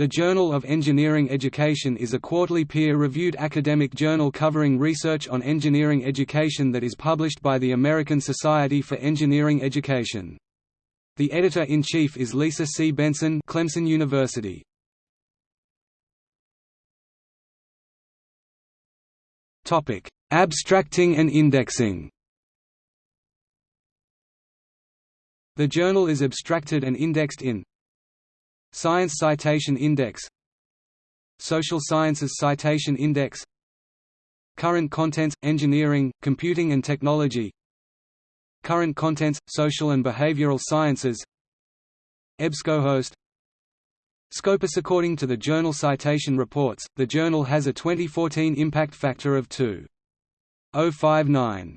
The Journal of Engineering Education is a quarterly peer-reviewed academic journal covering research on engineering education that is published by the American Society for Engineering Education. The editor-in-chief is Lisa C. Benson Clemson University. Abstracting and indexing The journal is abstracted and indexed in Science Citation Index Social Sciences Citation Index Current Contents – Engineering, Computing and Technology Current Contents – Social and Behavioral Sciences EBSCOhost Scopus According to the Journal Citation Reports, the journal has a 2014 impact factor of 2.059.